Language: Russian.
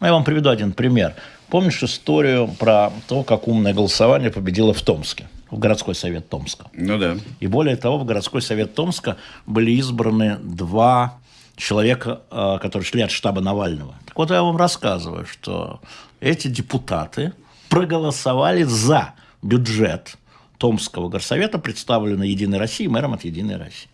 Ну, я вам приведу один пример. Помнишь историю про то, как умное голосование победило в Томске? В городской совет Томска. Ну да. И более того, в городской совет Томска были избраны два человека, э, которые шли от штаба Навального. Так вот, я вам рассказываю, что эти депутаты проголосовали за бюджет Томского горсовета, представленный Единой Россией, мэром от Единой России.